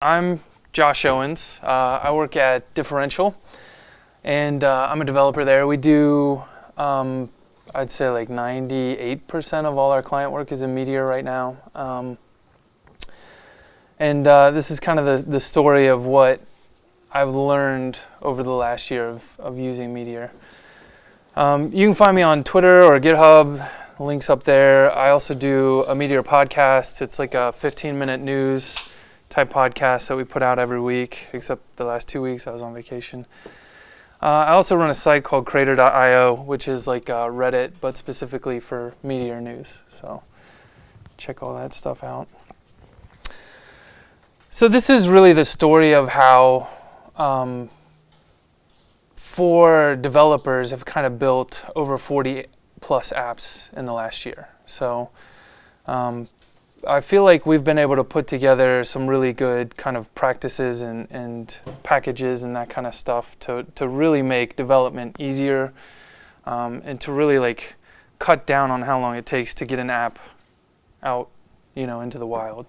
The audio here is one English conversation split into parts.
I'm Josh Owens. Uh, I work at Differential, and uh, I'm a developer there. We do, um, I'd say, like 98% of all our client work is in Meteor right now. Um, and uh, this is kind of the, the story of what I've learned over the last year of, of using Meteor. Um, you can find me on Twitter or GitHub, links up there. I also do a Meteor podcast. It's like a 15 minute news type podcast that we put out every week, except the last two weeks I was on vacation. Uh, I also run a site called Crater.io, which is like uh, Reddit, but specifically for Meteor news. So check all that stuff out. So this is really the story of how um, four developers have kind of built over 40 plus apps in the last year. So um, I feel like we've been able to put together some really good kind of practices and, and packages and that kind of stuff to, to really make development easier um, and to really like cut down on how long it takes to get an app out, you know, into the wild.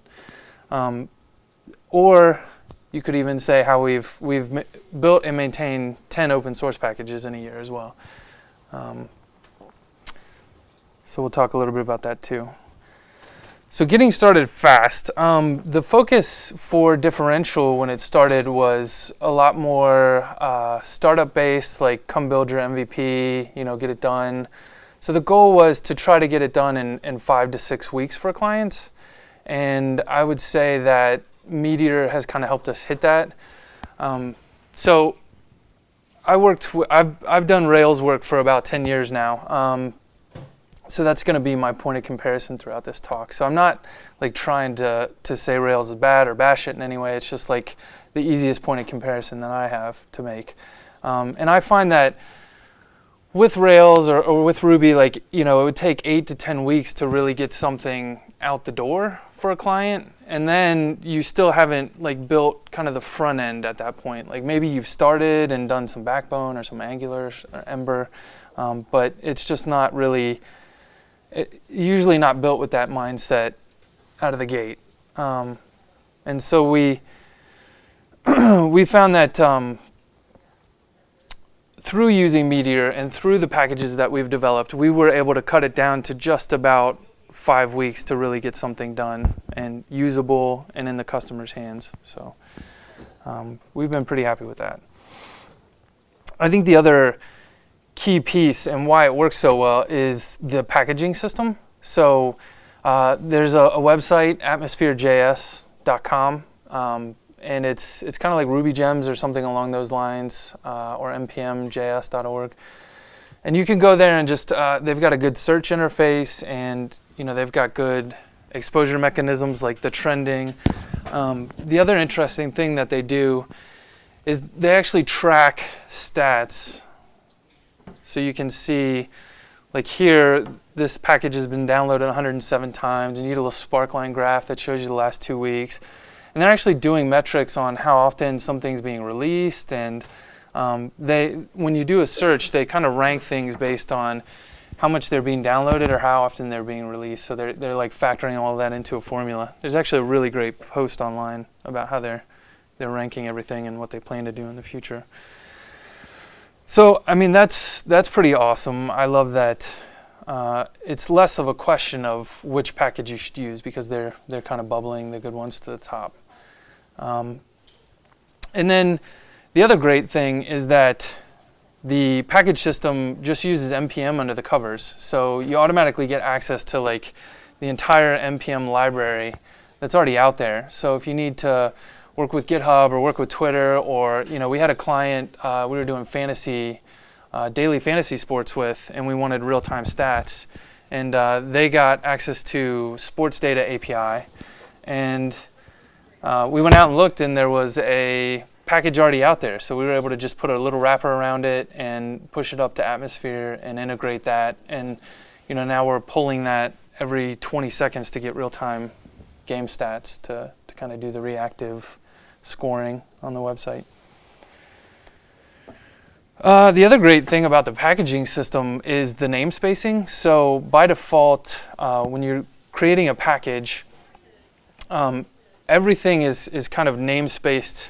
Um, or you could even say how we've we've built and maintained 10 open source packages in a year as well. Um, so we'll talk a little bit about that too. So getting started fast. Um, the focus for differential when it started was a lot more uh, startup based, like come build your MVP, you know, get it done. So the goal was to try to get it done in, in five to six weeks for clients. And I would say that Meteor has kind of helped us hit that. Um, so I worked, I've, I've done Rails work for about 10 years now. Um, so that's going to be my point of comparison throughout this talk. So I'm not like trying to, to say Rails is bad or bash it in any way. It's just like the easiest point of comparison that I have to make. Um, and I find that with Rails or, or, with Ruby, like, you know, it would take eight to 10 weeks to really get something out the door for a client. And then you still haven't like built kind of the front end at that point. Like maybe you've started and done some Backbone or some Angular or Ember, um, but it's just not really usually not built with that mindset out of the gate. Um, and so we we found that um, through using Meteor and through the packages that we've developed, we were able to cut it down to just about five weeks to really get something done and usable and in the customer's hands. So um, we've been pretty happy with that. I think the other key piece and why it works so well is the packaging system. So uh, there's a, a, website, atmospherejs.com, um, and it's it's kind of like Ruby Gems or something along those lines, uh, or npmjs.org. And you can go there and just uh, they've got a good search interface, and you know they've got good exposure mechanisms like the trending. Um, the other interesting thing that they do is they actually track stats so you can see, like here, this package has been downloaded 107 times, and you get a little sparkline graph that shows you the last two weeks. And they're actually doing metrics on how often something's being released, and um, they, when you do a search, they kind of rank things based on how much they're being downloaded or how often they're being released. So they're, they're like factoring all that into a formula. There's actually a really great post online about how they're, they're ranking everything and what they plan to do in the future. So, I mean, that's, that's pretty awesome. I love that uh, it's less of a question of which package you should use because they're, they're kind of bubbling the good ones to the top. Um, and then the other great thing is that the package system just uses NPM under the covers. So you automatically get access to like the entire NPM library that's already out there. So if you need to work with GitHub or work with Twitter or, you know, we had a client uh, we were doing fantasy, uh, daily fantasy sports with and we wanted real-time stats. And uh, they got access to sports data API. And uh, we went out and looked and there was a package already out there. So we were able to just put a little wrapper around it and push it up to Atmosphere and integrate that. And you know, now we're pulling that every 20 seconds to get real-time game stats to, to kind of do the reactive scoring on the website. Uh, the other great thing about the packaging system is the namespacing. So by default, uh, when you're creating a package, um, everything is, is kind of namespaced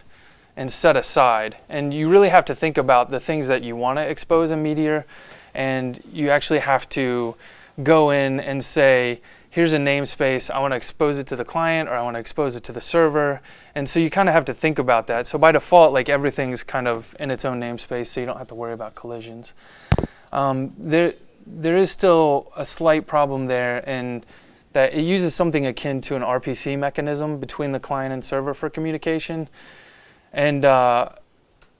and set aside. And you really have to think about the things that you want to expose in Meteor. And you actually have to go in and say, here's a namespace, I want to expose it to the client or I want to expose it to the server. And so you kind of have to think about that. So by default, like everything's kind of in its own namespace, so you don't have to worry about collisions. Um, there, there is still a slight problem there in that it uses something akin to an RPC mechanism between the client and server for communication. And uh,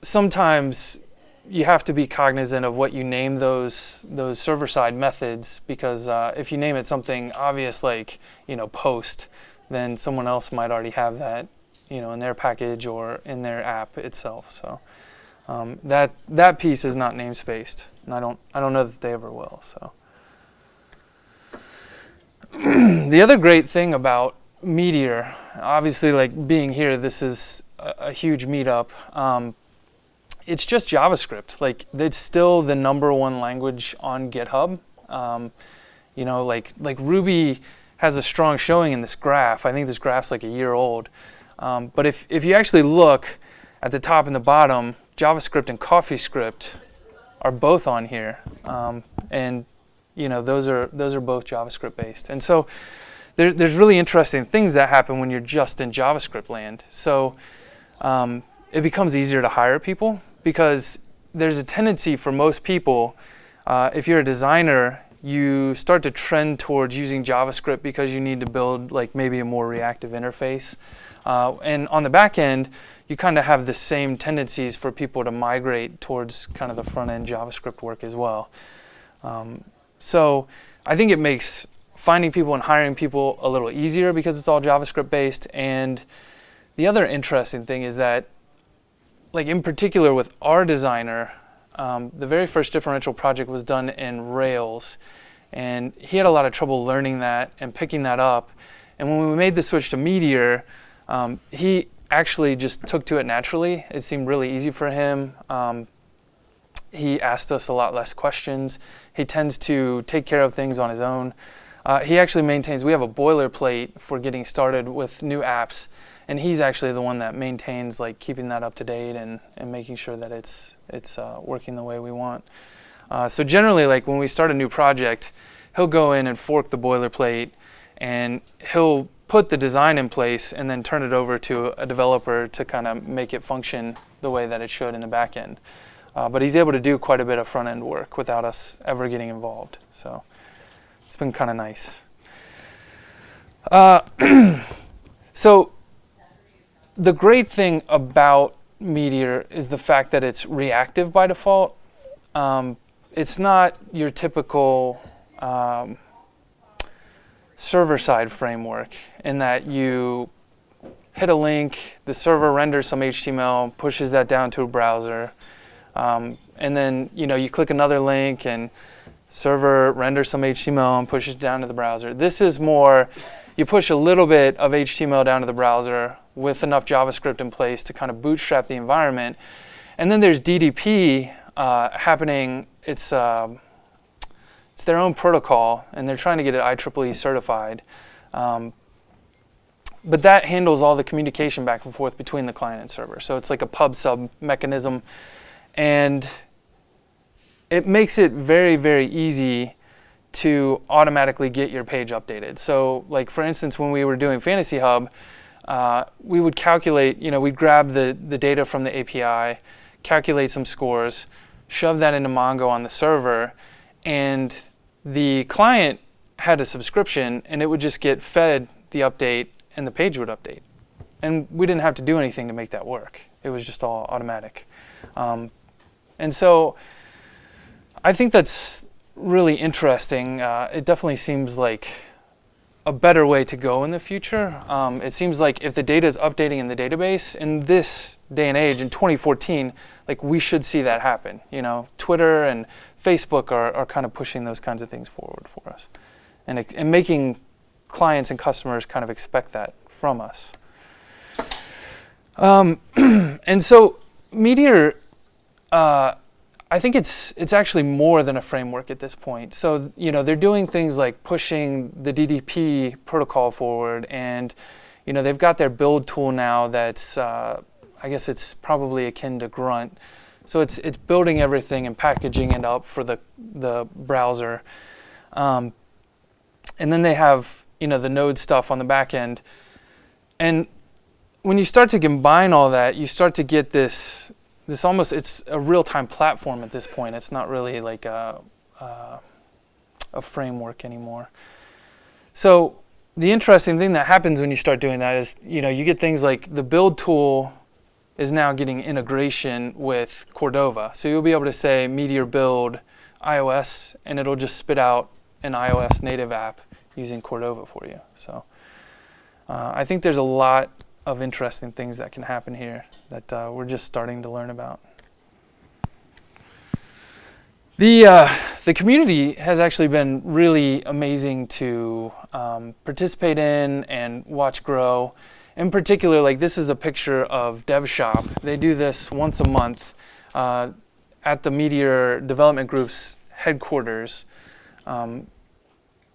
sometimes you have to be cognizant of what you name those those server side methods because uh, if you name it something obvious like you know post, then someone else might already have that you know in their package or in their app itself. So um, that that piece is not namespaced, and I don't I don't know that they ever will. So the other great thing about Meteor, obviously like being here, this is a, a huge meetup. Um, it's just JavaScript. Like it's still the number one language on GitHub. Um, you know, like like Ruby has a strong showing in this graph. I think this graph's like a year old. Um, but if, if you actually look at the top and the bottom, JavaScript and CoffeeScript are both on here. Um, and you know, those are those are both JavaScript based. And so there, there's really interesting things that happen when you're just in JavaScript land. So um, it becomes easier to hire people because there's a tendency for most people, uh, if you're a designer, you start to trend towards using JavaScript because you need to build like maybe a more reactive interface. Uh, and on the back end, you kind of have the same tendencies for people to migrate towards kind of the front end JavaScript work as well. Um, so I think it makes finding people and hiring people a little easier because it's all JavaScript based. And the other interesting thing is that like in particular with our designer, um, the very first differential project was done in Rails. And he had a lot of trouble learning that and picking that up. And when we made the switch to Meteor, um, he actually just took to it naturally. It seemed really easy for him. Um, he asked us a lot less questions. He tends to take care of things on his own. Uh, he actually maintains, we have a boilerplate for getting started with new apps and he's actually the one that maintains like keeping that up to date and, and making sure that it's it's uh, working the way we want. Uh, so generally, like when we start a new project, he'll go in and fork the boilerplate, and he'll put the design in place and then turn it over to a developer to kind of make it function the way that it should in the back end. Uh, but he's able to do quite a bit of front end work without us ever getting involved. So it's been kind of nice. Uh, so the great thing about Meteor is the fact that it's reactive by default. Um, it's not your typical um, server-side framework in that you hit a link, the server renders some HTML, pushes that down to a browser, um, and then you know you click another link and server renders some HTML and pushes it down to the browser. This is more, you push a little bit of HTML down to the browser, with enough JavaScript in place to kind of bootstrap the environment. And then there's DDP uh, happening. It's, uh, it's their own protocol, and they're trying to get it IEEE certified. Um, but that handles all the communication back and forth between the client and server. So it's like a pub sub mechanism. And it makes it very, very easy to automatically get your page updated. So like for instance, when we were doing Fantasy Hub, uh, we would calculate, you know, we'd grab the, the data from the API, calculate some scores, shove that into Mongo on the server, and the client had a subscription and it would just get fed the update and the page would update. And we didn't have to do anything to make that work. It was just all automatic. Um, and so I think that's really interesting. Uh, it definitely seems like a better way to go in the future. Um, it seems like if the data is updating in the database in this day and age, in 2014, like we should see that happen. You know, Twitter and Facebook are, are kind of pushing those kinds of things forward for us and, and making clients and customers kind of expect that from us. Um, and so Meteor uh, I think it's it's actually more than a framework at this point. So you know they're doing things like pushing the DDP protocol forward, and you know, they've got their build tool now that's, uh, I guess it's probably akin to Grunt. So it's, it's building everything and packaging it up for the, the browser. Um, and then they have, you know, the node stuff on the back end. And when you start to combine all that, you start to get this, this almost, it's a real-time platform at this point. It's not really like a, a, a framework anymore. So the interesting thing that happens when you start doing that is, you know, you get things like the build tool is now getting integration with Cordova. So you'll be able to say Meteor build iOS and it'll just spit out an iOS native app using Cordova for you. So uh, I think there's a lot of interesting things that can happen here that uh, we're just starting to learn about. The, uh, the community has actually been really amazing to um, participate in and watch grow. In particular, like this is a picture of DevShop. They do this once a month uh, at the Meteor Development Group's headquarters. Um,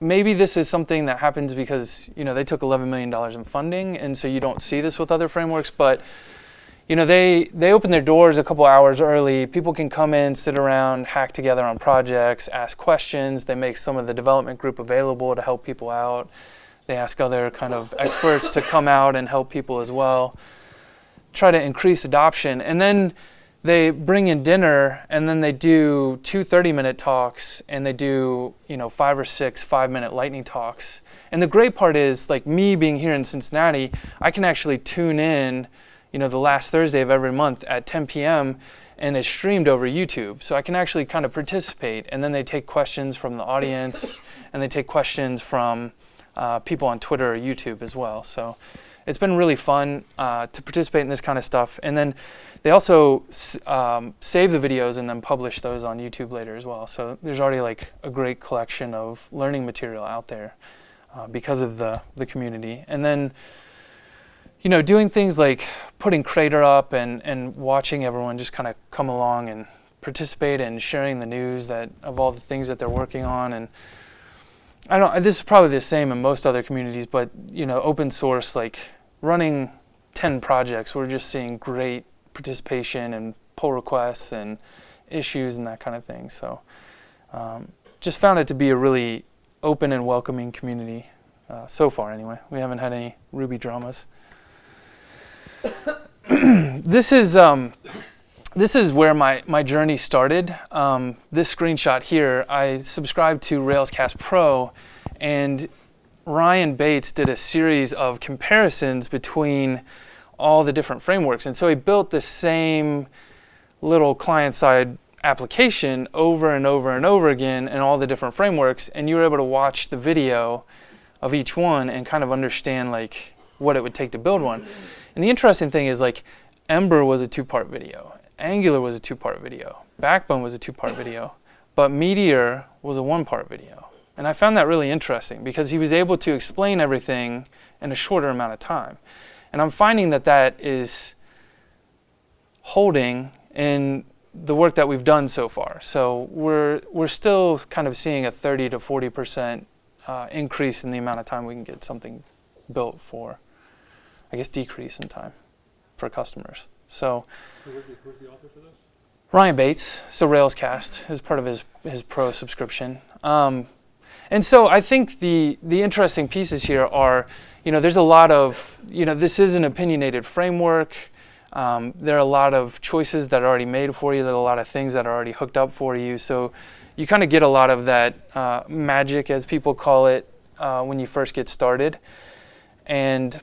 maybe this is something that happens because you know they took 11 million dollars in funding, and so you don't see this with other frameworks. But you know they they open their doors a couple hours early. People can come in, sit around, hack together on projects, ask questions. They make some of the development group available to help people out. They ask other kind of experts to come out and help people as well. Try to increase adoption, and then they bring in dinner and then they do two 30 minute talks and they do you know five or six five minute lightning talks. And the great part is like me being here in cincinnati i can actually tune in you know the last thursday of every month at 10 p.m and it's streamed over youtube. So i can actually kind of participate and then they take questions from the audience and they take questions from uh, people on twitter or youtube as well. So it's been really fun uh, to participate in this kind of stuff. And then they also um, save the videos and then publish those on YouTube later as well. So there's already like a great collection of learning material out there uh, because of the, the community. And then, you know, doing things like putting Crater up and, and watching everyone just kind of come along and participate and sharing the news that of all the things that they're working on and I don't. This is probably the same in most other communities, but you know, open source like running 10 projects, we're just seeing great participation and pull requests and issues and that kind of thing. So um, just found it to be a really open and welcoming community uh, so far anyway. We haven't had any Ruby dramas. this is um, this is where my, my journey started. Um, this screenshot here, I subscribed to Railscast Pro and Ryan Bates did a series of comparisons between all the different frameworks. And so he built the same little client-side application over and over and over again in all the different frameworks. And you were able to watch the video of each one and kind of understand like what it would take to build one. And the interesting thing is like Ember was a two-part video. Angular was a two-part video. Backbone was a two-part video. But Meteor was a one-part video. And I found that really interesting because he was able to explain everything in a shorter amount of time. And I'm finding that that is holding in the work that we've done so far. So we're, we're still kind of seeing a 30 to 40% uh, increase in the amount of time we can get something built for, I guess, decrease in time for customers. So, who's the, who's the author for this? Ryan Bates, so Railscast is part of his, his pro subscription. Um, and so I think the, the interesting pieces here are, you know, there's a lot of, you know, this is an opinionated framework. Um, there are a lot of choices that are already made for you. There are a lot of things that are already hooked up for you. So you kind of get a lot of that uh, magic, as people call it, uh, when you first get started. And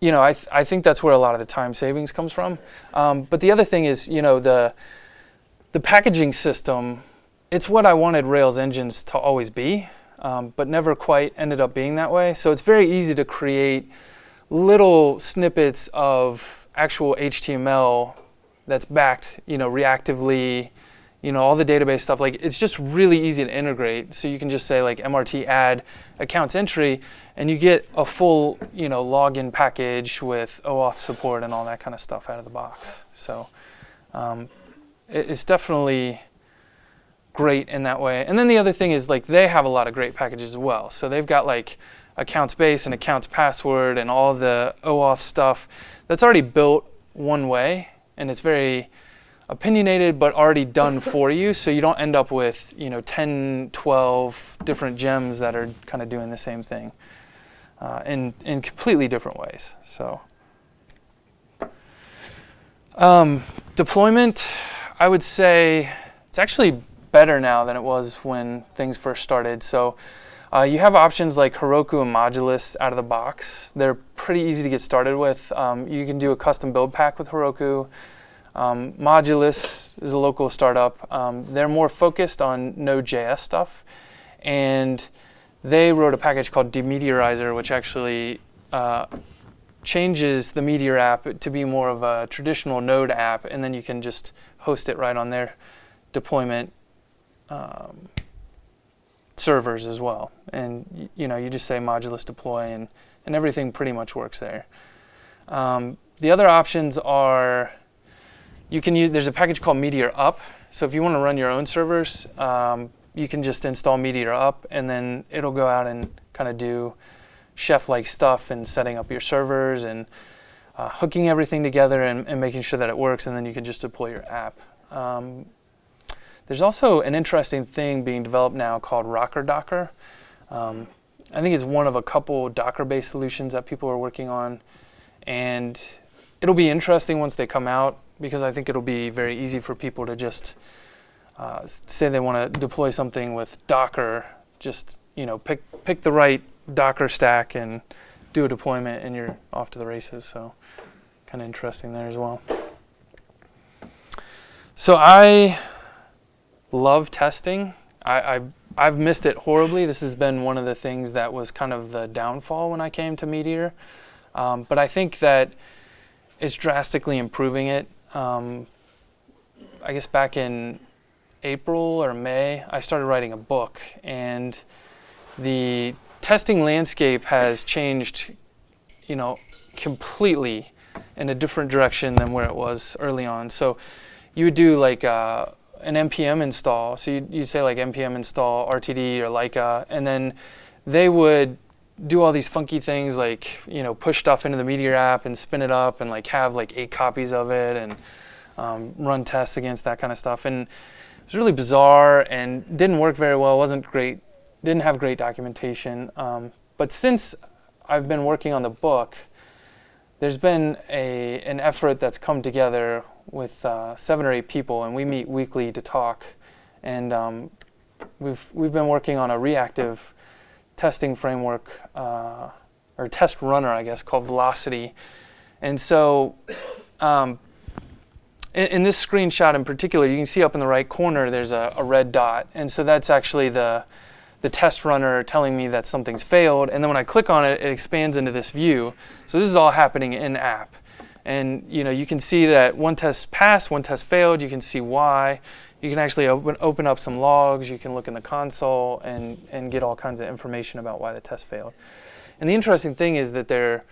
you know, I, th I think that's where a lot of the time savings comes from. Um, but the other thing is, you know, the the packaging system it's what I wanted Rails engines to always be, um, but never quite ended up being that way. So it's very easy to create little snippets of actual HTML that's backed, you know, reactively, you know, all the database stuff. Like it's just really easy to integrate. So you can just say like MRT add accounts entry, and you get a full, you know, login package with OAuth support and all that kind of stuff out of the box. So um, it, it's definitely great in that way. And then the other thing is like they have a lot of great packages as well. So they've got like accounts base and accounts password and all the OAuth stuff that's already built one way and it's very opinionated but already done for you so you don't end up with you know 10 12 different gems that are kind of doing the same thing uh, in, in completely different ways so um, deployment i would say it's actually better now than it was when things first started so uh, you have options like Heroku and Modulus out of the box. They're pretty easy to get started with. Um, you can do a custom build pack with Heroku. Um, Modulus is a local startup. Um, they're more focused on Node.js stuff, and they wrote a package called Demeteorizer, which actually uh, changes the Meteor app to be more of a traditional Node app, and then you can just host it right on their deployment um, servers as well. And you know, you just say modulus deploy, and and everything pretty much works there. Um, the other options are you can use. There's a package called Meteor Up. So if you want to run your own servers, um, you can just install Meteor Up, and then it'll go out and kind of do chef-like stuff and setting up your servers and uh, hooking everything together and, and, making sure that it works, and then you can just deploy your app. Um, there's also an interesting thing being developed now called Rockerdocker. Um, I think it's one of a couple Docker-based solutions that people are working on, and it'll be interesting once they come out because I think it'll be very easy for people to just uh, say they want to deploy something with Docker. Just you know, pick pick the right Docker stack and do a deployment, and you're off to the races. So, kind of interesting there as well. So I love testing. I, I, I've missed it horribly. This has been one of the things that was kind of the downfall when I came to Meteor. Um, but I think that it's drastically improving it. Um, I guess back in April or May, I started writing a book, and the testing landscape has changed, you know, completely in a different direction than where it was early on. So you would do like uh, an npm install. So you you say like npm install RTD or Laika, and then they would do all these funky things like you know push stuff into the Meteor app and spin it up and like have like eight copies of it and um, run tests against that kind of stuff. And it was really bizarre and didn't work very well. wasn't great. Didn't have great documentation. Um, but since I've been working on the book, there's been a an effort that's come together with uh, seven or eight people, and we meet weekly to talk. And um, we've we've been working on a reactive testing framework uh, or test runner, I guess, called Velocity. And so, um, in, in, this screenshot in particular, you can see up in the right corner there's a, a red dot, and so that's actually the the test runner telling me that something's failed. And then when I click on it, it expands into this view. So this is all happening in app. And you know, you can see that one test passed, one test failed. You can see why. You can actually open, open up some logs. You can look in the console and, and get all kinds of information about why the test failed. And the interesting thing is that they're,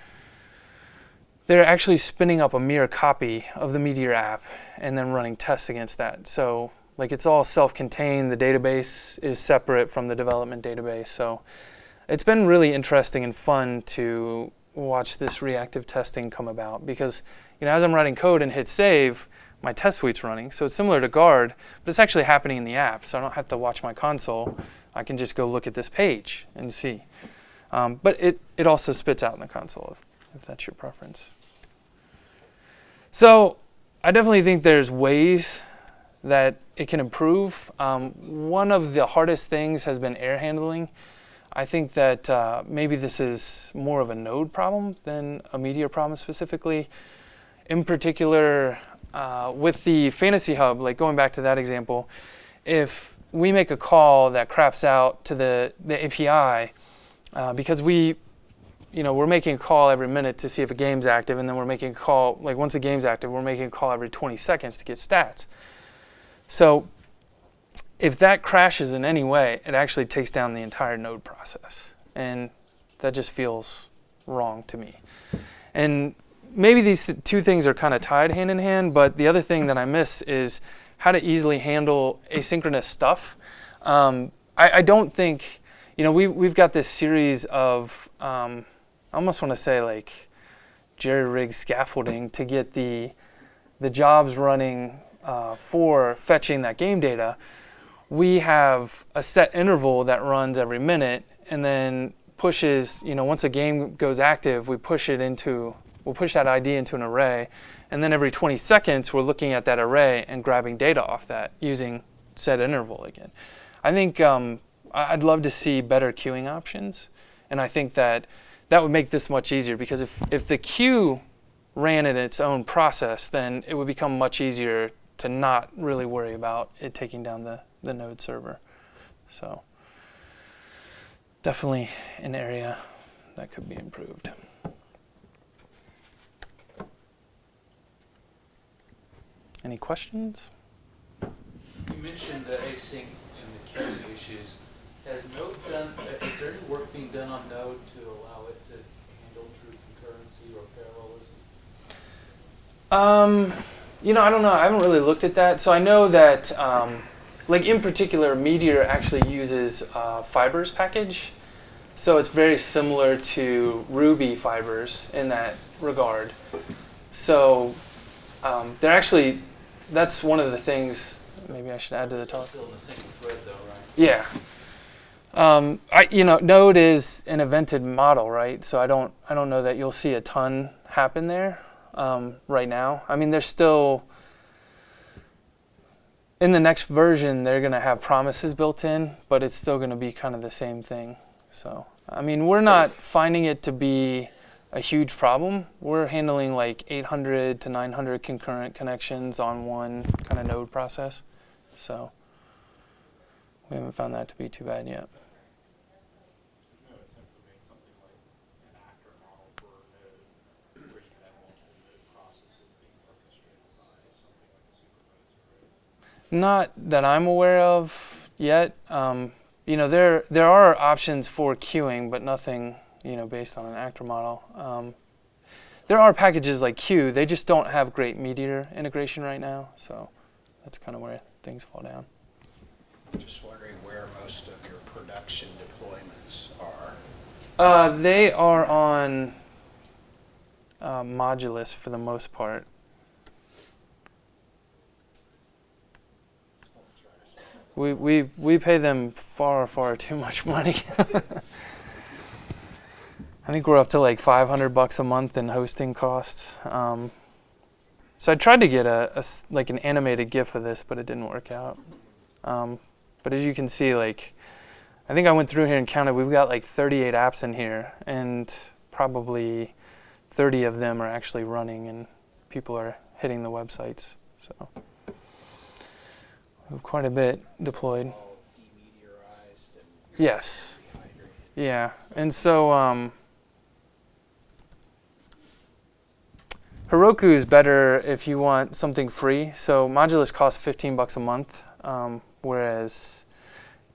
they're actually spinning up a mirror copy of the Meteor app and then running tests against that. So like it's all self-contained. The database is separate from the development database. So it's been really interesting and fun to watch this reactive testing come about because you know as I'm writing code and hit save, my test suite's running. So it's similar to guard, but it's actually happening in the app. So I don't have to watch my console. I can just go look at this page and see. Um, but it, it also spits out in the console if, if that's your preference. So I definitely think there's ways that it can improve. Um, one of the hardest things has been error handling. I think that uh, maybe this is more of a node problem than a Meteor problem specifically. In particular, uh, with the Fantasy Hub, like going back to that example, if we make a call that craps out to the, the API, uh, because we, you know, we're making a call every minute to see if a game's active, and then we're making a call, like once a game's active, we're making a call every 20 seconds to get stats. So if that crashes in any way, it actually takes down the entire node process. And that just feels wrong to me. And maybe these th two things are kind of tied hand in hand, but the other thing that I miss is how to easily handle asynchronous stuff. Um, I, I, don't think, you know, we we've got this series of um, I almost want to say like jerry rig scaffolding to get the the jobs running uh, for fetching that game data. We have a set interval that runs every minute, and then pushes. You know, once a game goes active, we push it into we'll push that ID into an array, and then every 20 seconds we're looking at that array and grabbing data off that using set interval again. I think um, I'd love to see better queuing options, and I think that that would make this much easier because if, if the queue ran in its own process, then it would become much easier to not really worry about it taking down the, the node server. So definitely an area that could be improved. Any questions? You mentioned the async and the queuing issues. Has Node done, is there any work being done on Node to allow it to handle true concurrency or parallelism? Um, you know, I don't know. I haven't really looked at that. So I know that, um, like in particular, Meteor actually uses uh, Fibers package. So it's very similar to Ruby Fibers in that regard. So um, they're actually, that's one of the things. Maybe I should add to the talk. Still in the same thread though, right? Yeah. Um, I, you know, Node is an evented model, right? So I don't, I don't know that you'll see a ton happen there um, right now. I mean, there's still in the next version they're going to have promises built in, but it's still going to be kind of the same thing. So I mean, we're not finding it to be a huge problem. We're handling like 800 to 900 concurrent connections on one kind of node process. So we haven't found that to be too bad yet. No attempt to make something like an actor model for a node, where you can have multiple node processes being orchestrated by something like a supervisor, right? Not that I'm aware of yet. Um, you know, there there are options for queuing, but nothing you know based on an actor model. Um, there are packages like Q. They just don't have great Meteor integration right now, so that's kind of where things fall down. Just wondering where most of your production deployments are. Uh, they are on uh, Modulus for the most part. We, we, we pay them far, far too much money. I think we're up to like 500 bucks a month in hosting costs. Um, so I tried to get a, a like an animated GIF of this, but it didn't work out. Um, but as you can see, like I think I went through here and counted. We've got like 38 apps in here, and probably 30 of them are actually running, and people are hitting the websites. So quite a bit deployed. Yes. Yeah, and so um, Heroku is better if you want something free. So Modulus costs 15 bucks a month, um, whereas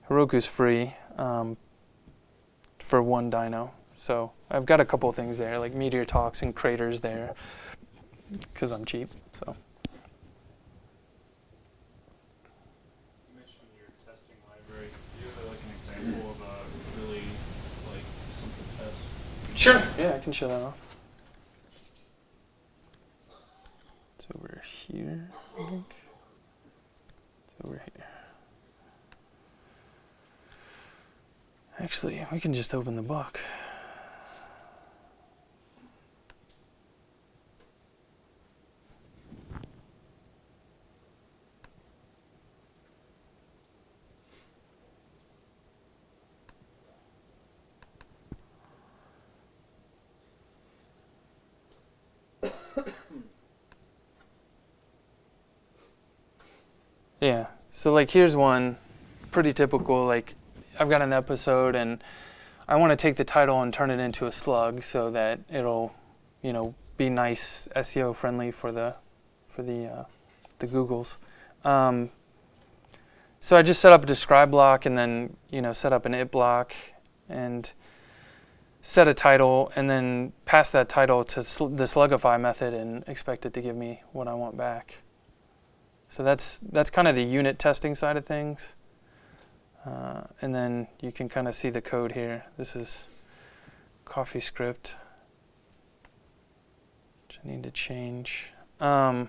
Heroku's free um, for one dyno. So I've got a couple things there, like Meteor Talks and Craters there, because I'm cheap. So You mentioned your testing library. Do you have like an example of a really like simple test? Sure, yeah, I can show that off. It's over here, I think. It's over here. Actually, we can just open the book. Yeah. So like here's one pretty typical like I've got an episode and I want to take the title and turn it into a slug so that it'll, you know, be nice SEO friendly for the for the uh, the Googles. Um, so I just set up a describe block and then you know set up an it block and set a title and then pass that title to sl- the slugify method and expect it to give me what I want back. So that's that's kind of the unit testing side of things. Uh, and then you can kind of see the code here. This is CoffeeScript, which I need to change. Um,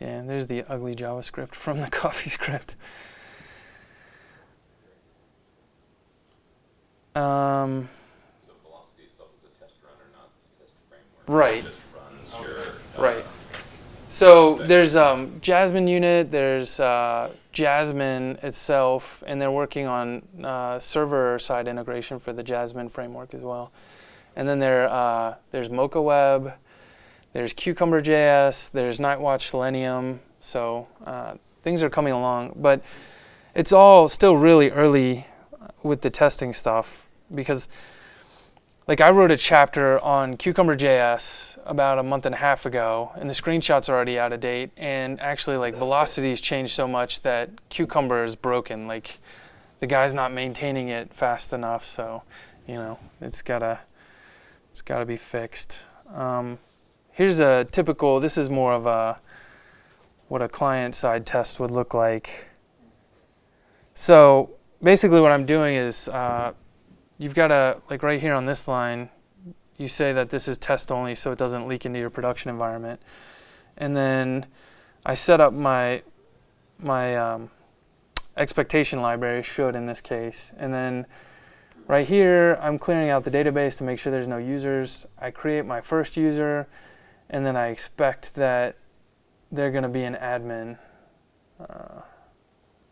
yeah, and there's the ugly JavaScript from the CoffeeScript. Um, So Velocity itself is a test runner, not a test framework. Right. It just runs your. uh, Right. So there's um, Jasmine unit, there's uh, Jasmine itself, and they're working on uh, server side integration for the Jasmine framework as well. And then there uh, there's Mocha Web, there's Cucumber JS, there's Nightwatch Selenium. So uh, things are coming along, but it's all still really early with the testing stuff because like I wrote a chapter on Cucumber JS about a month and a half ago, and the screenshots are already out of date. And actually, like velocity's changed so much that Cucumber is broken. Like the guy's not maintaining it fast enough, so you know it's gotta it's gotta be fixed. Um, here's a typical. This is more of a what a client side test would look like. So basically, what I'm doing is. Uh, you've got to like right here on this line you say that this is test only so it doesn't leak into your production environment. And then i set up my my um, expectation library should in this case. And then right here i'm clearing out the database to make sure there's no users. I create my first user and then i expect that they're going to be an admin. Uh,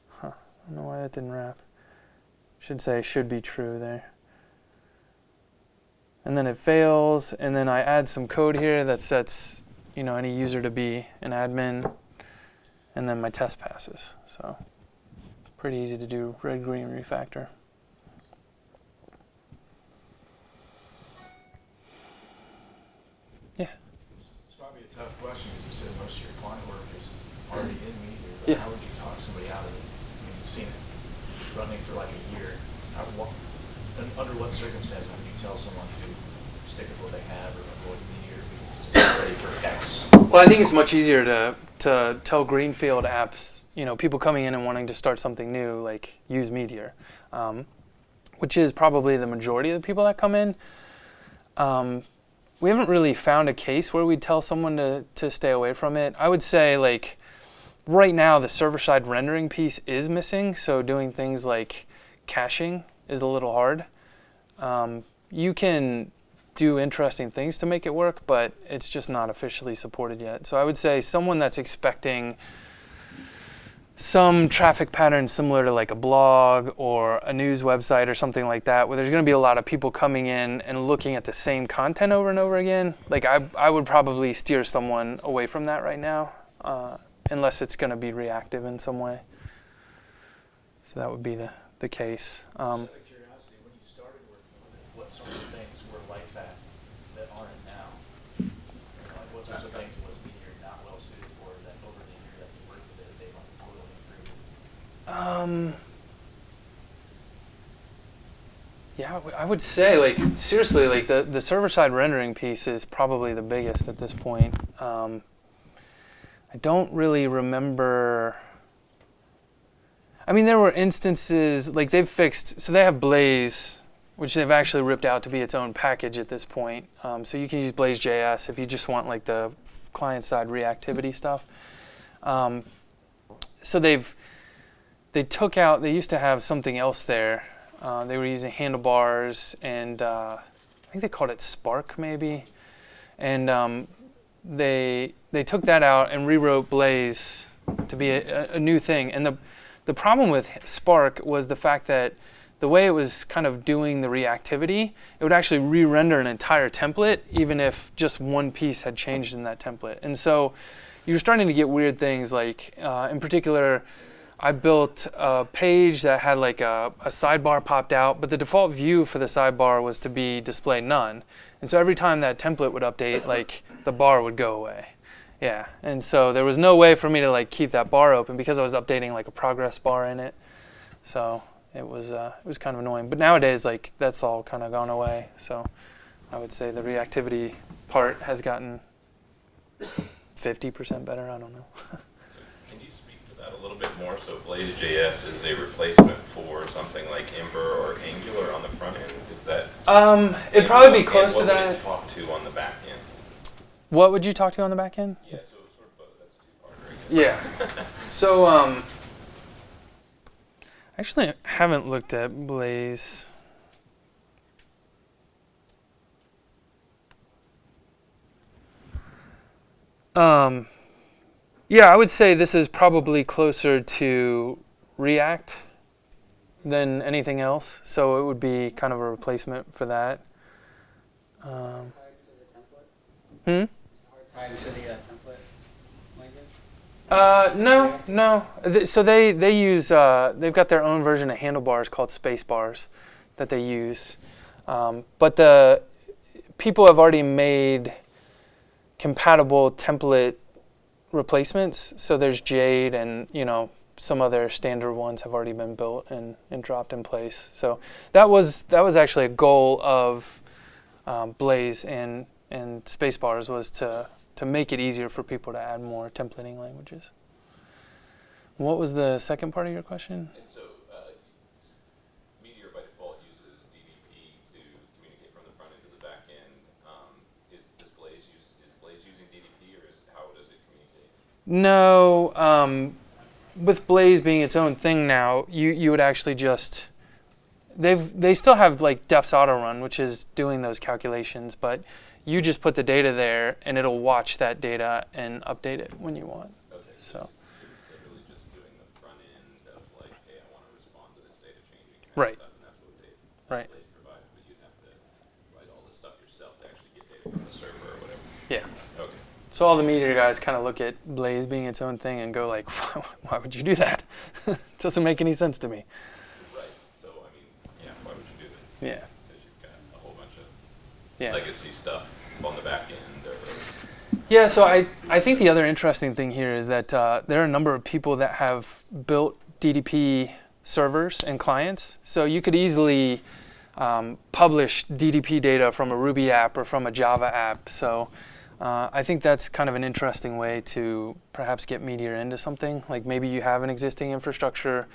huh, i don't know why that didn't wrap. Should say should be true there and then it fails and then I add some code here that sets you know any user to be an admin and then my test passes so pretty easy to do red green refactor Yeah. It's probably a tough question, because you said most of your client work is already in Yeah. but how would you talk somebody out of it? I mean, you've seen it running for like a year. How, un- under what circumstances would you tell someone to stick with what they have or avoid Meteor just ready for X? well I think it's much easier to to tell greenfield apps you know people coming in and wanting to start something new like use Meteor um, which is probably the majority of the people that come in um, we haven't really found a case where we'd tell someone to, to stay away from it. I would say like right now the server side rendering piece is missing, so doing things like caching is a little hard. Um, you can do interesting things to make it work, but it's just not officially supported yet. So I would say someone that's expecting some traffic pattern similar to like a blog or a news website or something like that, where there's going to be a lot of people coming in and looking at the same content over and over again. Like I, I would probably steer someone away from that right now, uh, unless it's going to be reactive in some way. So that would be the the case. Um, Just out of curiosity, when you started working with it, what sorts of things were like that that aren't now? You know, Like what sorts of things was Meteor not well suited for that over the year that you worked with it, they've like totally improved? Um. Yeah, I would say like seriously, like the the server side rendering piece is probably the biggest at this point. Um, I don't really remember. I mean, there were instances like they've fixed. So they have Blaze, which they've actually ripped out to be its own package at this point. Um, so you can use Blaze.js if you just want like the client side reactivity stuff. Um, so they've they took out they used to have something else there. Uh, they were using handlebars and uh, i think they called it spark maybe. And um, they they took that out and rewrote blaze to be a, a new thing. And the the problem with spark was the fact that the way it was kind of doing the reactivity it would actually re-render an entire template even if just one piece had changed in that template. And so you're starting to get weird things like uh, in particular I built a page that had like a, a sidebar popped out, but the default view for the sidebar was to be display none. And so every time that template would update, like the bar would go away. Yeah. And so there was no way for me to like keep that bar open because I was updating like a progress bar in it. So it was uh, it was kind of annoying. But nowadays like that's all kind of gone away. So I would say the reactivity part has gotten 50% better. I don't know. Can you speak to that a little bit more, so Blaze.js is a replacement for something like Ember or Angular on the front end, is that? Um, it'd probably be close to what would that. talk to on the back end? What would you talk to on the back end? Yeah, so sort of both, that's a two-parter, I. Yeah. So, um, actually, I haven't looked at Blaze. Um, yeah, I would say this is probably closer to React than anything else. So it would be kind of a replacement for that. Um, hmm? Tied to the uh? Uh, no, no. So they they use uh, they've got their own version of handlebars called Spacebars that they use, um, but the people have already made compatible template replacements. So there's Jade and you know some other standard ones have already been built and, and dropped in place. So that was that was actually a goal of um, Blaze and and Spacebars was to to make it easier for people to add more templating languages. What was the second part of your question? And so, uh, Meteor by default uses DDP to communicate from the front end to the back end. Um, is, does Blaze use, is Blaze using DDP or is, how does it communicate? No, um, with Blaze being its own thing now, you, you would actually just they've they still have like Deps.autorun, which is doing those calculations, but you just put the data there and it'll watch that data and update it when you want. Okay, So really just doing the front end of like, hey, I want to respond to this data changing kind Right. stuff, and that's what they, Right. Provides, but So all the Meteor guys kind of look at Blaze being its own thing and go like, why would you do that? Doesn't make any sense to me. Right, so I mean, yeah, why would you do that? Yeah. Because you've got a whole bunch of Yeah. legacy stuff on the back end or, Yeah, so I, I think the other interesting thing here is that uh, there are a number of people that have built DDP servers and clients. So you could easily um, publish DDP data from a Ruby app or from a Java app. So uh, I think that's kind of an interesting way to perhaps get Meteor into something. Like maybe you have an existing infrastructure,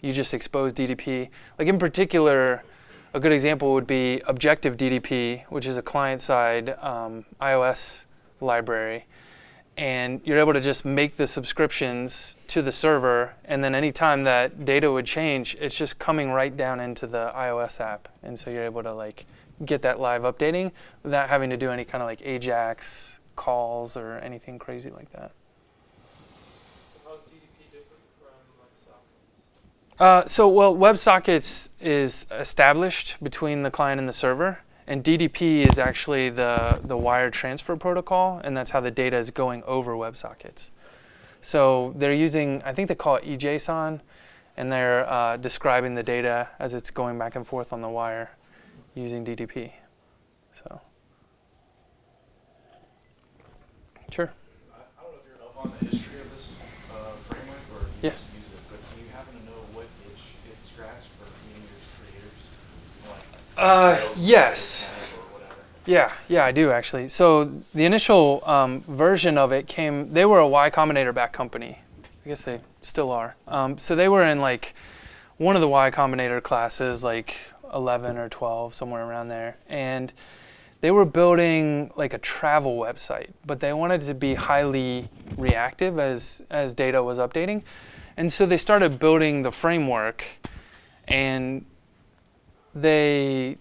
you just expose DDP. Like in particular, a good example would be Objective DDP, which is a client-side um, iOS library. And you're able to just make the subscriptions to the server, and then anytime that data would change, it's just coming right down into the iOS app. And so you're able to like get that live updating without having to do any kind of like AJAX calls or anything crazy like that. So how's DDP different from like? Uh, so, well, WebSockets is established between the client and the server, and DDP is actually the, the wire transfer protocol, and that's how the data is going over WebSockets. So they're using, I think they call it eJSON, and they're uh, describing the data as it's going back and forth on the wire using DDP. So, sure. I I don't know if you're up on the history of this uh, framework or if you Yeah. use it, but do you happen to know what itch it scratched for Meteor's creators? Like, Uh, yes. Rails, Or whatever. Yeah, yeah, I do actually. So the initial um, version of it came. They were a Y Combinator back company. I guess they still are. Um, so they were in like one of the Y Combinator classes, like 11 or 12, somewhere around there, and they were building like a travel website, but they wanted to be highly reactive as as data was updating, and so they started building the framework, and they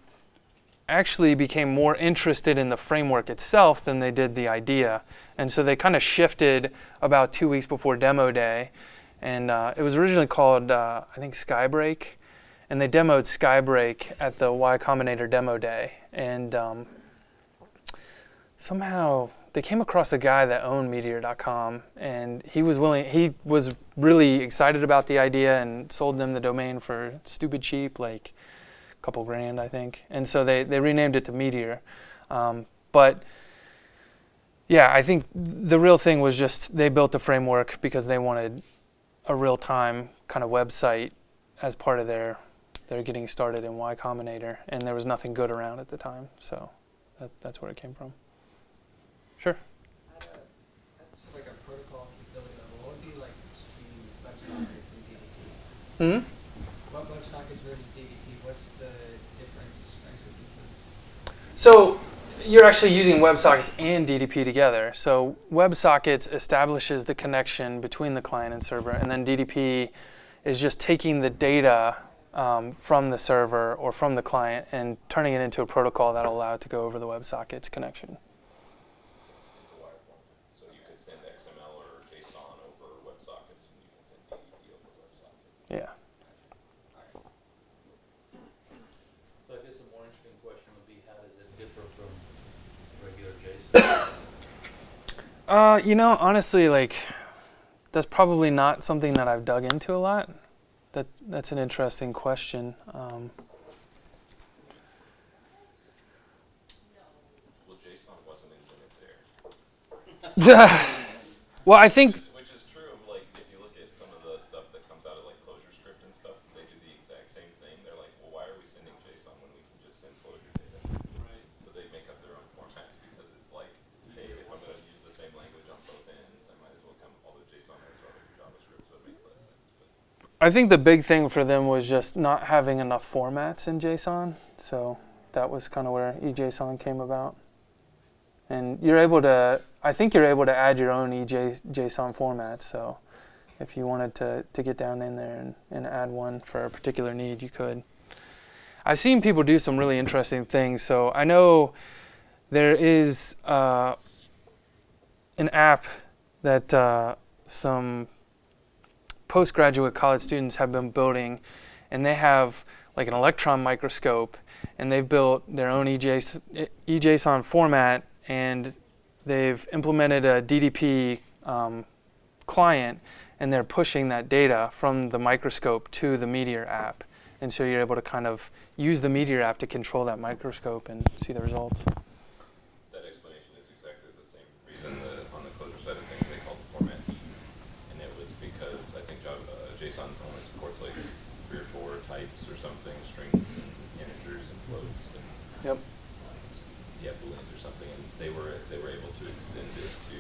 actually became more interested in the framework itself than they did the idea. And so they kind of shifted about two weeks before demo day. And uh, it was originally called, uh, I think, Skybreak. And they demoed Skybreak at the Y Combinator demo day. And um, somehow they came across a guy that owned Meteor.com. And he was willing, he was really excited about the idea and sold them the domain for stupid cheap, like a couple grand, I think. And so they, they renamed it to Meteor. Um, but yeah, I think the real thing was just they built the framework because they wanted a real time kind of website as part of their their getting started in Y Combinator, and there was nothing good around at the time, so that, that's where it came from. Sure. At a, that's like a protocol capability level, what would be like between WebSockets Hmm? What WebSockets versus DDP, what's the difference. So you're actually using WebSockets and DDP together. So WebSockets establishes the connection between the client and server, and then DDP is just taking the data um, from the server or from the client and turning it into a protocol that'll allow it to go over the WebSockets connection. It's a wire format. So you could send XML or JSON over WebSockets, and you can send DDP over WebSockets. Yeah. So I guess a more interesting question would be, how does it differ from regular JSON? Uh, you know, honestly, like that's probably not something that I've dug into a lot. That that's an interesting question. Um, Well, JSON wasn't invented there. well, I think Which, which is true of like, if you look at some of the stuff that comes out of like ClojureScript and stuff, they do the exact same thing. They're like, well, why are we sending JSON when we can just send Clojure data? Right. So they make up their own formats because it's like, hey, if I'm gonna use the same language on both ends, I might as well come all the JSON as well as JavaScript, so it makes less sense. But I think the big thing for them was just not having enough formats in JSON. So that was kind of where eJSON came about. And you're able to, I think you're able to add your own EJSON EJ, format. So if you wanted to, to get down in there and, and add one for a particular need, you could. I've seen people do some really interesting things. So I know there is uh, an app that uh, some postgraduate college students have been building, and they have like an electron microscope, and they've built their own E EJS, eJSON format, and they've implemented a DDP um, client, and they're pushing that data from the microscope to the Meteor app, and so you're able to kind of use the Meteor app to control that microscope and see the results. that explanation is exactly the same reason that on the Clojure side of things, they called the format heap. And it was because I think Java, uh, JSON only supports like three or four types or something, strings and integers and floats and Yep. yeah, booleans or something, and they were they were able to extend it to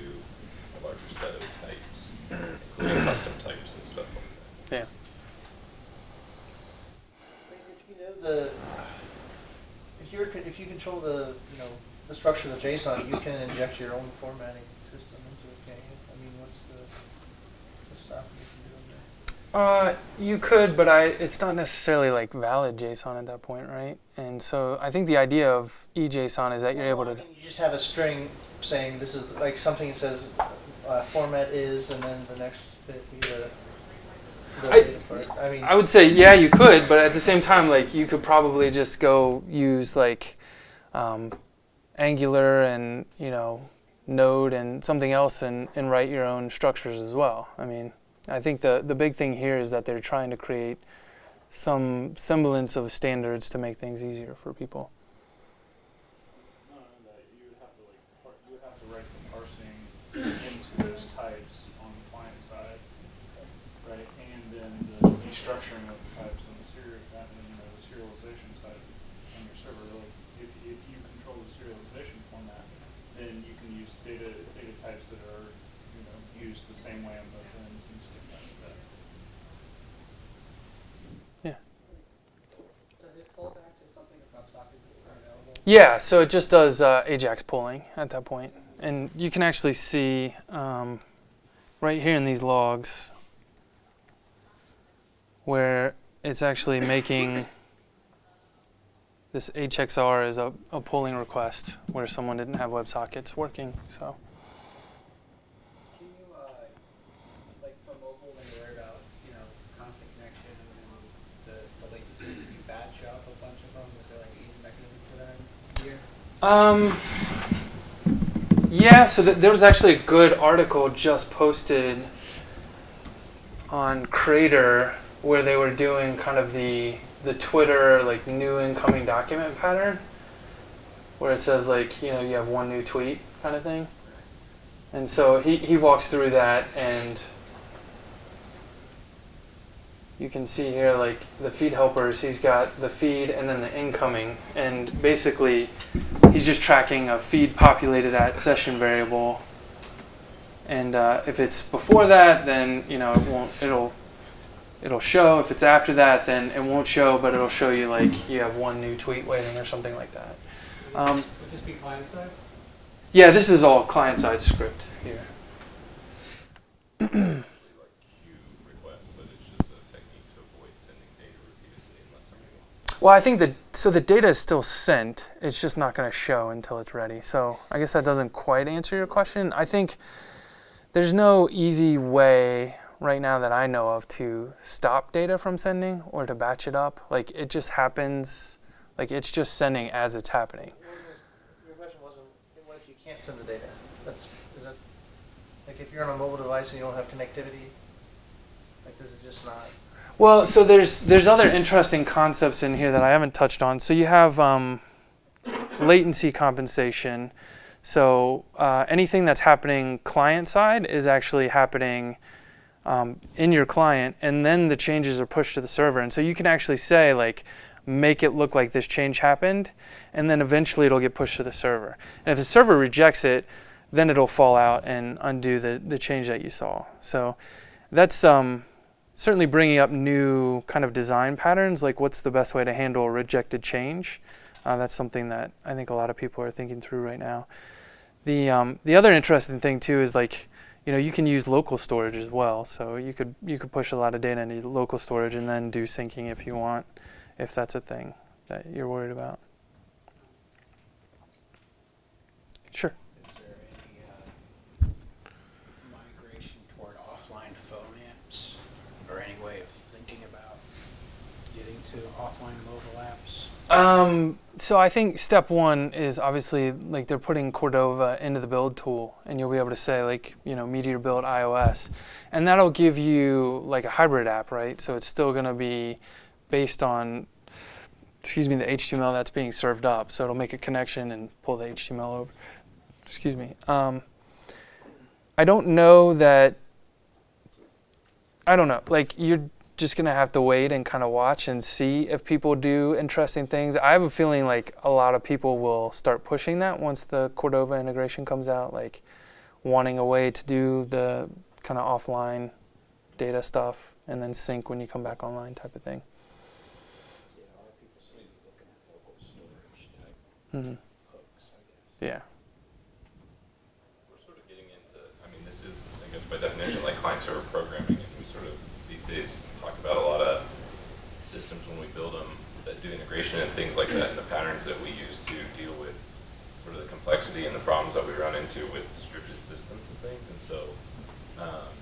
a larger set of types, including custom types and stuff like that. Yeah. If you know the, if you're, if you control the, you know, the structure of the JSON, you can inject your own formatting system into it, can't you? I mean, what's the, what's stopping you from doing that? Uh, you could, but I it's not necessarily like valid JSON at that point, right? And so I think the idea of E eJSON is that you're able to. You just have a string saying this is, like something that says, uh, format is, and then the next bit the, the I- part. I mean, I would say yeah, you could, but at the same time, like you could probably just go use like um, Angular and you know Node and something else and, and write your own structures as well. I mean, I think the the big thing here is that they're trying to create some semblance of standards to make things easier for people. Not only that, you would have to like, par- you would have to write the parsing into those types on the client side, right? And then the destructuring of the types on the serial, uh, you know, the serialization side on your server. Like, if, if you control the serialization format, then you can use data, data types that are, you know, used the same way on both ends and skip that step. Does it fall back to something if WebSockets are available? Yeah, so it just does uh, Ajax polling at that point. And you can actually see um, right here in these logs where it's actually making this XHR is a, a polling request where someone didn't have WebSockets working. So Can you, uh, like for mobile, when you're worried about, you know, constant connection and the, the latency, can you batch up a bunch of them? Is there like an easy mechanism for that here? Um, yeah, so th- there was actually a good article just posted on Crater where they were doing kind of the the Twitter like new incoming document pattern, where it says like you know you have one new tweet kind of thing, and so he he walks through that and. You can see here, like the feed helpers, he's got the feed and then the incoming, and basically he's just tracking a feed populated at session variable. And uh, if it's before that, then you know it won't. It'll it'll show. If it's after that, then it won't show, but it'll show you like you have one new tweet waiting or something like that. Um, Would this be client side? yeah, this is all client-side script here. Usually like queue requests, but it's just a technique to avoid sending data repeatedly unless somebody wants. Well, I think that so the data is still sent. It's just not going to show until it's ready. So I guess that doesn't quite answer your question. I think there's no easy way right now that I know of to stop data from sending or to batch it up. Like it just happens. Like it's just sending as it's happening. Your question wasn't, what if you can't send the data? That's, is that, like if you're on a mobile device and you don't have connectivity, like does it just not? Well, so there's there's other interesting concepts in here that I haven't touched on. So you have um, latency compensation. So uh, anything that's happening client side is actually happening um, in your client, and then the changes are pushed to the server. And so you can actually say like, make it look like this change happened, and then eventually it'll get pushed to the server. And if the server rejects it, then it'll fall out and undo the the change that you saw. So that's um, certainly bringing up new kind of design patterns, like what's the best way to handle rejected change. Uh, that's something that I think a lot of people are thinking through right now. The um, the other interesting thing too is like, you know, you can use local storage as well. So you could you could push a lot of data into local storage and then do syncing if you want, if that's a thing that you're worried about. Sure. Is there any uh, migration toward offline phone apps or any way of thinking about getting to offline mobile apps? Um, so I think step one is obviously like they're putting Cordova into the build tool, and you'll be able to say like you know Meteor build iOS, and that'll give you like a hybrid app, right? So it's still going to be based on, excuse me, the HTML that's being served up. So it'll make a connection and pull the HTML over. Excuse me. Um, I don't know that. I don't know. Like you're just gonna have to wait and kind of watch and see if people do interesting things. I have a feeling like a lot of people will start pushing that once the Cordova integration comes out, like wanting a way to do the kind of offline data stuff and then sync when you come back online type of thing. Type hmm. Yeah. We're sort of getting into, I mean, this is, I guess by definition, like client server programming, and we sort of these days talk about a lot of systems when we build them that do integration and things like that, and the patterns that we use to deal with sort of the complexity and the problems that we run into with distributed systems and things. And so, um,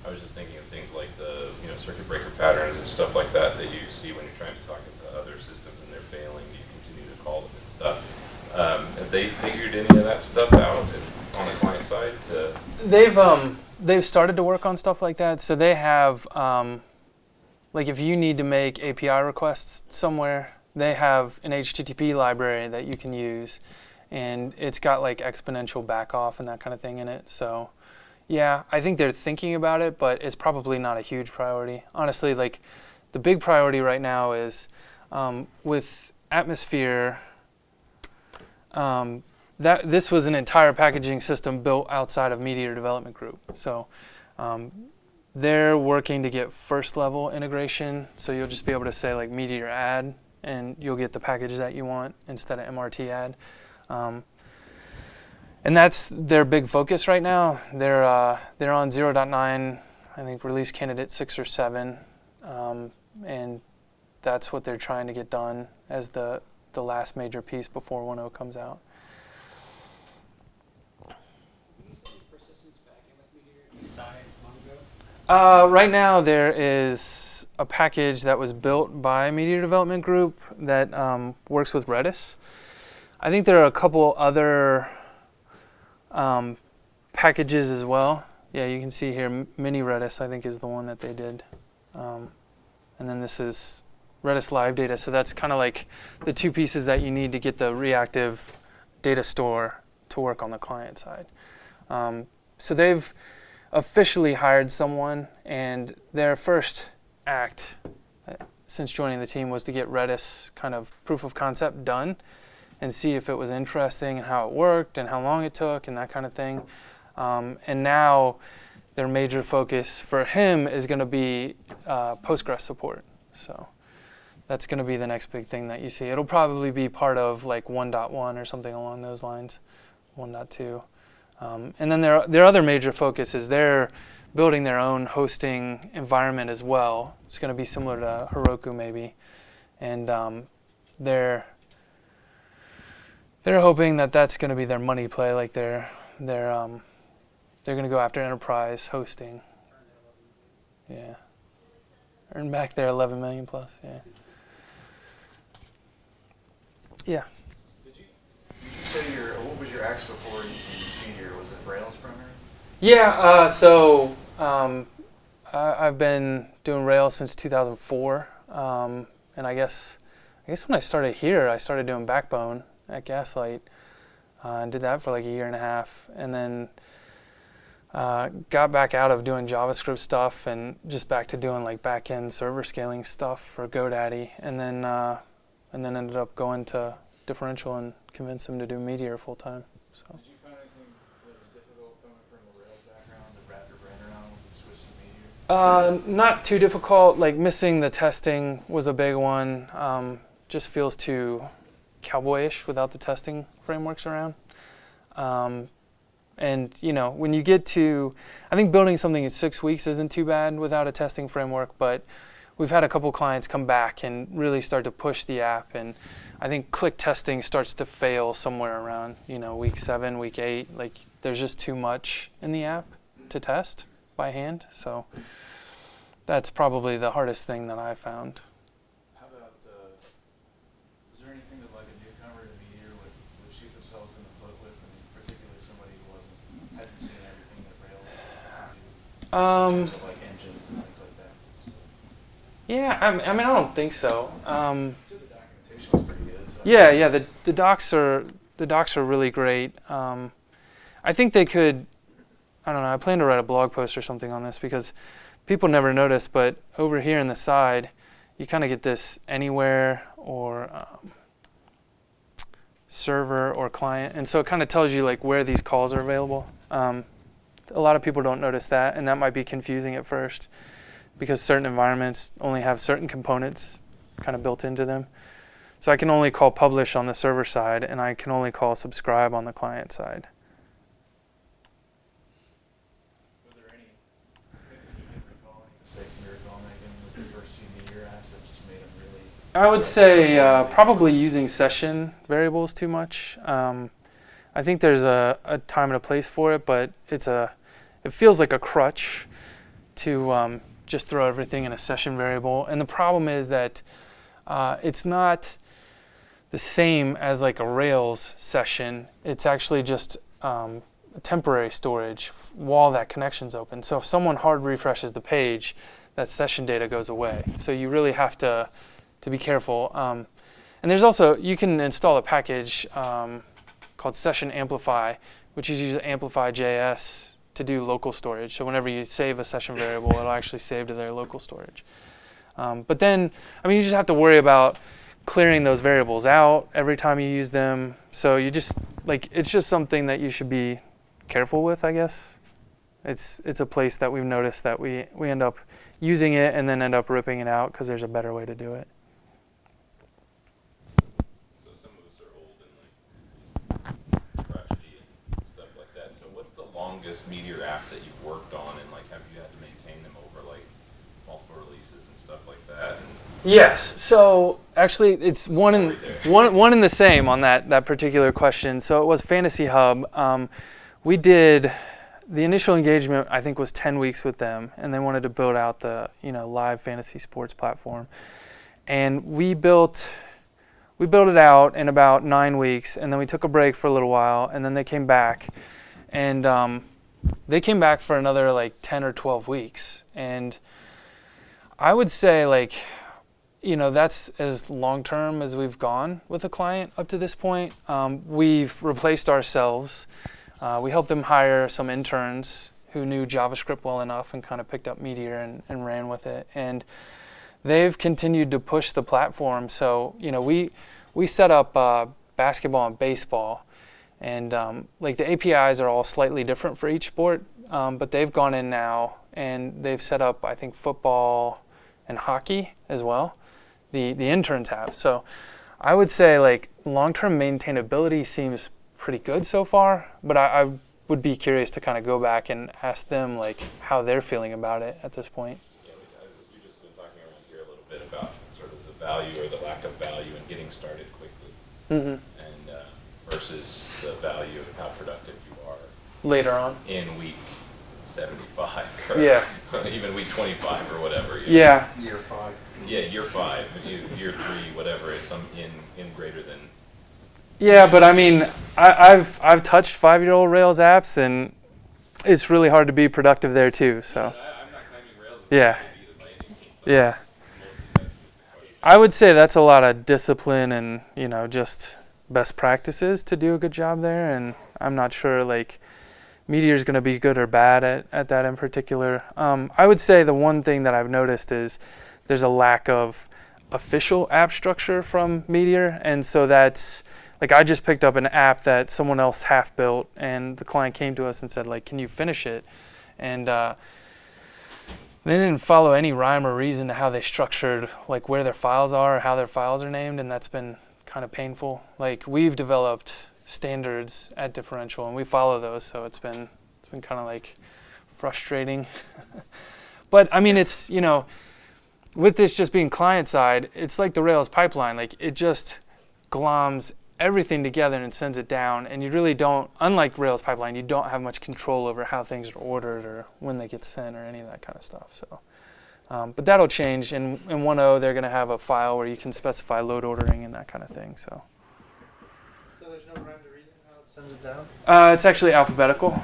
I was just thinking of things like the, you know, circuit breaker patterns and stuff like that that you see when you're trying to talk to other systems and they're failing, you continue to call them and stuff. Um, have they figured any of that stuff out on the client side? They've um they've started to work on stuff like that. So they have um like if you need to make API requests somewhere, they have an HTTP library that you can use and it's got like exponential backoff and that kind of thing in it. So yeah, I think they're thinking about it, but it's probably not a huge priority. Honestly, like the big priority right now is um, with Atmosphere um, that this was an entire packaging system built outside of Meteor Development Group. So um, they're working to get first level integration. So you'll just be able to say like Meteor add, and you'll get the package that you want instead of MRT add. Um, and that's their big focus right now. They're uh, they're on 0.9, I think release candidate six or seven, um, and that's what they're trying to get done as the the last major piece before 1.0 comes out. Can you say persistence backend with Meteor besides Mongo? Uh, right now, there is a package that was built by Meteor Development Group that um, works with Redis. I think there are a couple other um, packages as well. Yeah, you can see here, Mini Redis, I think, is the one that they did. Um, and then this is Redis Live Data. So that's kind of like the two pieces that you need to get the reactive data store to work on the client side. Um, so they've officially hired someone, and their first act uh, since joining the team was to get Redis kind of proof of concept done and see if it was interesting and how it worked and how long it took and that kind of thing. Um, and now their major focus for him is going to be uh, Postgres support. So that's going to be the next big thing that you see. It'll probably be part of like 1.1 or something along those lines, 1.2. Um, and then their their other major focus is they're building their own hosting environment as well. It's going to be similar to Heroku maybe, and um, they're they're hoping that that's going to be their money play. Like they're they're um, they're going to go after enterprise hosting. Yeah, earn back their 11 million plus. Yeah. Yeah. Did you, did you say your, what was your axe before using Meteor? Was it Rails primary? Yeah, uh, so um, I, I've been doing Rails since 2004, um, and I guess I guess when I started here, I started doing Backbone at Gaslight, uh, and did that for like a year and a half, and then uh, got back out of doing JavaScript stuff and just back to doing like back-end server scaling stuff for GoDaddy, and then uh, and then ended up going to Differential and convinced them to do Meteor full time. So. Did you find anything that was difficult coming from a Rails background to wrap your brain around when you switched to Meteor? Uh, not too difficult. Like missing the testing was a big one. Um, just feels too cowboyish without the testing frameworks around. Um, and you know, when you get to, I think building something in six weeks isn't too bad without a testing framework. But we've had a couple clients come back and really start to push the app, and I think click testing starts to fail somewhere around you know week seven, week eight. Like there's just too much in the app to test by hand. So that's probably the hardest thing that I found. How about, uh, is there anything that like a newcomer to Meteor would, would shoot themselves in the foot with? Mean, particularly somebody who wasn't, hadn't seen everything that Rails do Um, of like engines and things like that. So, yeah, I mean, I mean, I don't think so. Um, I'd the documentation was pretty good. So yeah, yeah, the the docs are the docs are really great. Um, I think they could. I don't know. I plan to write a blog post or something on this because people never notice, but over here in the side, you kind of get this anywhere or um, server or client, and so it kind of tells you like where these calls are available. Um, a lot of people don't notice that, and that might be confusing at first because certain environments only have certain components kind of built into them. So I can only call publish on the server side, and I can only call subscribe on the client side. Were there any things that you can recall, any mistakes you recall making with the first few Meteor apps that just made them really? I would say uh, probably using session variables too much. Um, I think there's a, a time and a place for it, but it's a it feels like a crutch to um, just throw everything in a session variable. And the problem is that uh, it's not the same as like a Rails session. It's actually just um, temporary storage while that connection's open. So if someone hard refreshes the page, that session data goes away. So you really have to to be careful. Um, and there's also you can install a package um, called Session Amplify, which uses Amplify.js to do local storage. So whenever you save a session variable, it'll actually save to their local storage. Um, but then, I mean, you just have to worry about clearing those variables out every time you use them. So you just like it's just something that you should be careful with, I guess. It's it's a place that we've noticed that we we end up using it and then end up ripping it out because there's a better way to do it. So some of us are old and like crotchety and stuff like that. So what's longest Meteor app that you've worked on and like have you had to maintain them over like multiple releases and stuff like that? And Yes. So actually, it's one in one one in the same on that that particular question. So it was Fantasy Hub. Um, we did the initial engagement. I think was ten weeks with them, and they wanted to build out the you know live fantasy sports platform, and we built. We built it out in about nine weeks, and then we took a break for a little while, and then they came back, and um, they came back for another like ten or twelve weeks, and I would say like you know that's as long term as we've gone with a client up to this point. Um, we've replaced ourselves. Uh, we helped them hire some interns who knew JavaScript well enough and kind of picked up Meteor and, and ran with it. And they've continued to push the platform. So you know we we set up uh, basketball and baseball, and um, like the APIs are all slightly different for each sport. um, but they've gone in now and they've set up, I think, football and hockey as well. The the interns have. So I would say like long-term maintainability seems pretty good so far, but I, I would be curious to kind of go back and ask them like how they're feeling about it at this point. Yeah, we, we've just been talking around here a little bit about sort of the value or the lack of value in getting started quickly Mm-hmm. and uh, versus the value of how productive you are Later on. in week 75 or Yeah. even week 25 or whatever. you know. Yeah. Year five. Yeah, year five, year, year three, whatever is some in, in greater than. Yeah, but I mean, I, I've I've touched five-year-old Rails apps, and it's really hard to be productive there too. So I, I'm not claiming Rails is Yeah. either by any means. I'm yeah, mostly that's just the question. I would say that's a lot of discipline and you know just best practices to do a good job there. And I'm not sure like Meteor's going to be good or bad at, at that in particular. Um, I would say the one thing that I've noticed is there's a lack of official app structure from Meteor, and so that's like I just picked up an app that someone else half built, and the client came to us and said like, "Can you finish it?" And uh, they didn't follow any rhyme or reason to how they structured like where their files are or how their files are named, and that's been kind of painful. Like we've developed standards at differential, and we follow those, so it's been it's been kind of like frustrating. but I mean, it's you know, with this just being client side, it's like the Rails pipeline. Like it just gloms everything together and sends it down, and you really don't. Unlike Rails pipeline, you don't have much control over how things are ordered or when they get sent or any of that kind of stuff. So. Um, but that'll change. In, in 1.0, they're going to have a file where you can specify load ordering and that kind of thing. So So there's no rhyme or reason how it sends it down? uh, it's actually alphabetical.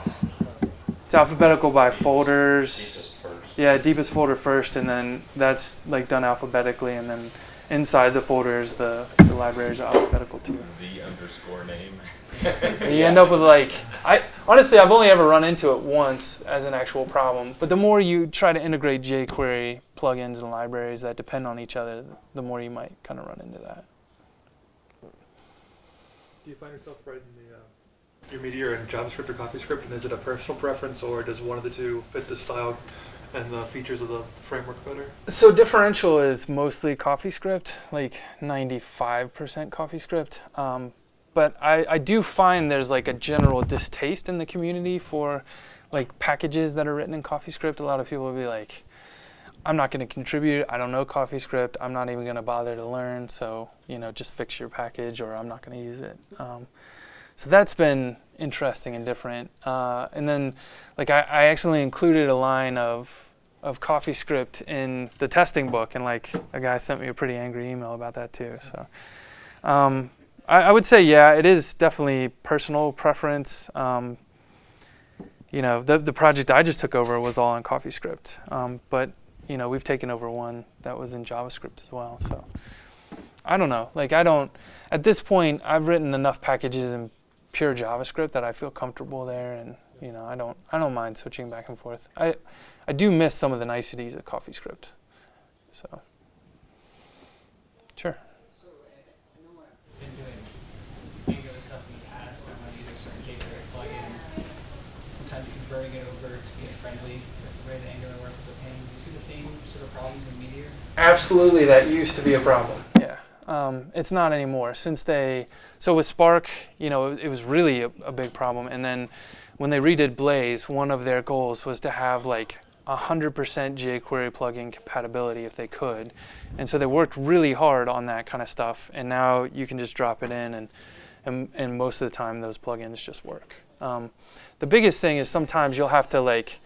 It's alphabetical by folders. first. Yeah, deepest folder first, and then that's like done alphabetically, and then inside the folders, the, the libraries are alphabetical too. Z underscore name. And you end up with like I honestly I've only ever run into it once as an actual problem. But the more you try to integrate jQuery plugins and libraries that depend on each other, the more you might kind of run into that. Do you find yourself writing the uh, your Meteor in JavaScript or CoffeeScript, and is it a personal preference, or does one of the two fit the style and the features of the framework better? So differential is mostly CoffeeScript, like 95% CoffeeScript. Um, but I, I do find there's like a general distaste in the community for like packages that are written in CoffeeScript. A lot of people will be like, I'm not going to contribute. I don't know CoffeeScript. I'm not even going to bother to learn. So, you know, just fix your package or I'm not going to use it. Um, so that's been interesting and different. Uh, and then, like, I, I accidentally included a line of of CoffeeScript in the testing book, and like a guy sent me a pretty angry email about that too. So, um, I, I would say, yeah, it is definitely personal preference. Um, you know, the the project I just took over was all on CoffeeScript, um, but you know, we've taken over one that was in JavaScript as well. So, I don't know. Like, I don't. At this point, I've written enough packages in pure JavaScript that I feel comfortable there, and you know, I don't I don't mind switching back and forth. I I do miss some of the niceties of CoffeeScript. So, sure. So, I I know I've been doing Angular stuff in the past, and I've used a certain jQuery plugin. Sometimes converting it over to get friendly with the way the Angular works is a pain. Do you see the same sort of problems in Meteor? Absolutely, that used to be a problem. Yeah, um, it's not anymore since they. So with Spark, you know, it, was really a, a big problem, and then when they redid Blaze, one of their goals was to have like 100% jQuery plugin compatibility if they could, and so they worked really hard on that kind of stuff. And now you can just drop it in, and and, and most of the time those plugins just work. Um, the biggest thing is sometimes you'll have to like.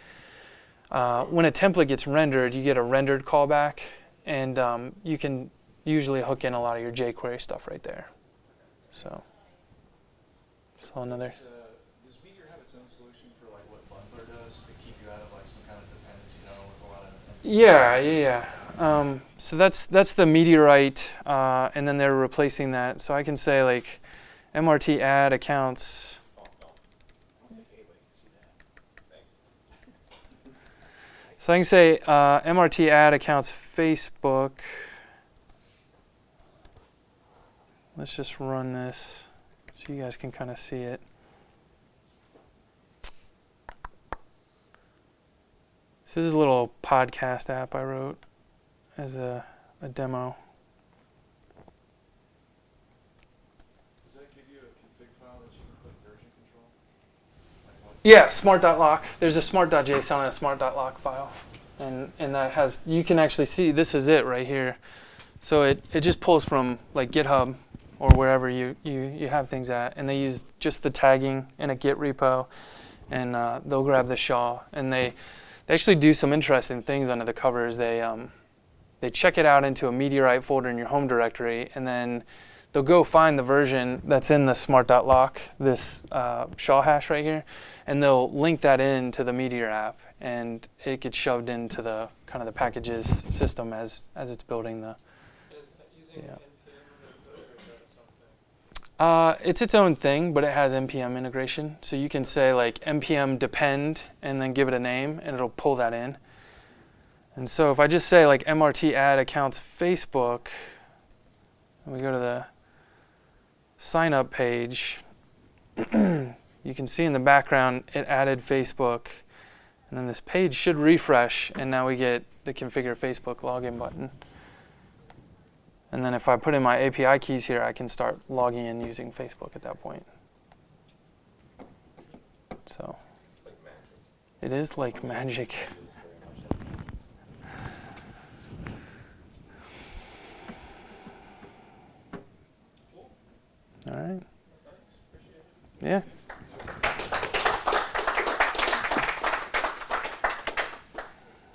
Uh, when a template gets rendered, you get a rendered callback, and um, you can usually hook in a lot of your jQuery stuff right there. So, so another. Does, uh, does Meteor have its own solution for like what Bundler does to keep you out of like some kind of dependency with a lot of Yeah, yeah, yeah. Um, so that's that's the meteorite, uh, and then they're replacing that. So I can say like, MRT add accounts. So I can say uh, MRT add accounts Facebook. Let's just run this so you guys can kind of see it. So this is a little podcast app I wrote as a, a demo. Does that give you a config file that you can put version control? Like what- Yeah, smart.lock. There's a smart.json and a smart.lock file. And and that has you can actually see this is it right here. So it, it just pulls from like GitHub or wherever you, you, you have things at and they use just the tagging in a Git repo and uh, they'll grab the SHA and they they actually do some interesting things under the covers. They um, they check it out into a Meteorite folder in your home directory and then they'll go find the version that's in the smart.lock, this uh, SHA hash right here, and they'll link that in to the Meteor app, and it gets shoved into the kind of the packages system as as it's building the. That Yeah. NPM input or is that something? Uh, it's its own thing, but it has npm integration, so you can say like npm depend and then give it a name, and it'll pull that in. And so if I just say like mrt add accounts Facebook, and we go to the sign up page, you can see in the background it added Facebook, and then this page should refresh, and now we get the configure Facebook login button. And then if I put in my API keys here, I can start logging in using Facebook at that point. So It's like magic. it is like magic. It is very much like All right. Yeah.